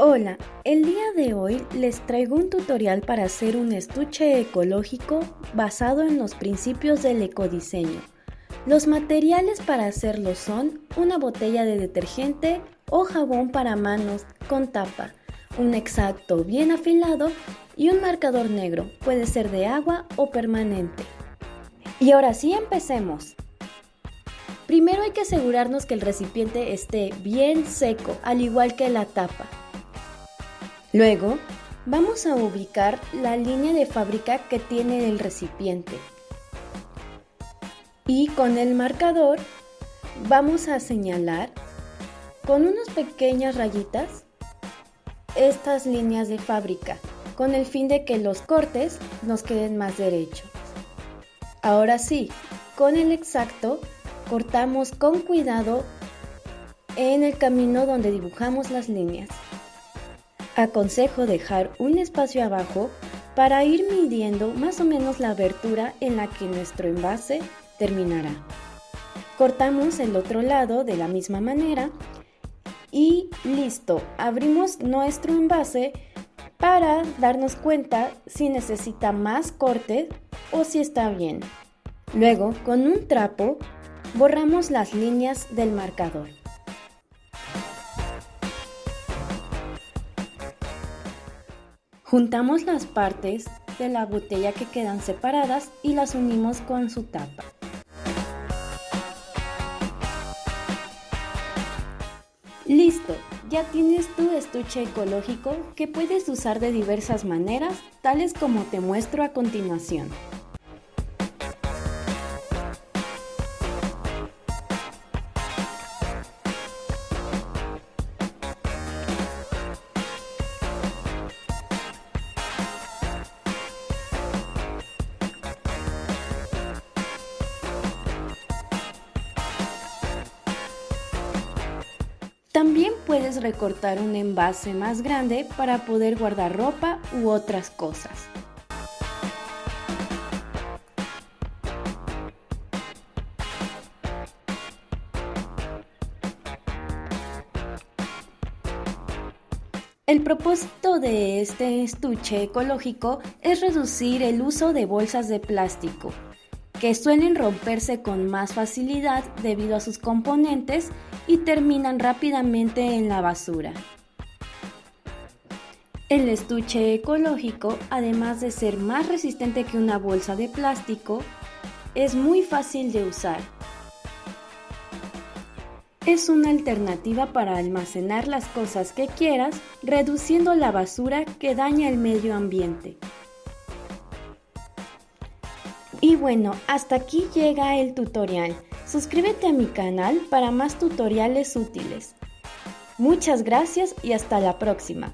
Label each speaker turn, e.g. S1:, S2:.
S1: Hola, el día de hoy les traigo un tutorial para hacer un estuche ecológico basado en los principios del ecodiseño. Los materiales para hacerlo son una botella de detergente o jabón para manos con tapa, un exacto bien afilado y un marcador negro, puede ser de agua o permanente. Y ahora sí empecemos. Primero hay que asegurarnos que el recipiente esté bien seco, al igual que la tapa. Luego, vamos a ubicar la línea de fábrica que tiene el recipiente. Y con el marcador vamos a señalar con unas pequeñas rayitas estas líneas de fábrica con el fin de que los cortes nos queden más derechos. Ahora sí, con el exacto cortamos con cuidado en el camino donde dibujamos las líneas. Aconsejo dejar un espacio abajo para ir midiendo más o menos la abertura en la que nuestro envase terminará. Cortamos el otro lado de la misma manera y listo, abrimos nuestro envase para darnos cuenta si necesita más corte o si está bien. Luego, con un trapo, borramos las líneas del marcador. Juntamos las partes de la botella que quedan separadas y las unimos con su tapa. Listo, ya tienes tu estuche ecológico que puedes usar de diversas maneras, tales como te muestro a continuación. También puedes recortar un envase más grande para poder guardar ropa u otras cosas. El propósito de este estuche ecológico es reducir el uso de bolsas de plástico, que suelen romperse con más facilidad debido a sus componentes y terminan rápidamente en la basura. El estuche ecológico, además de ser más resistente que una bolsa de plástico, es muy fácil de usar. Es una alternativa para almacenar las cosas que quieras, reduciendo la basura que daña el medio ambiente. Y bueno, hasta aquí llega el tutorial. Suscríbete a mi canal para más tutoriales útiles. Muchas gracias y hasta la próxima.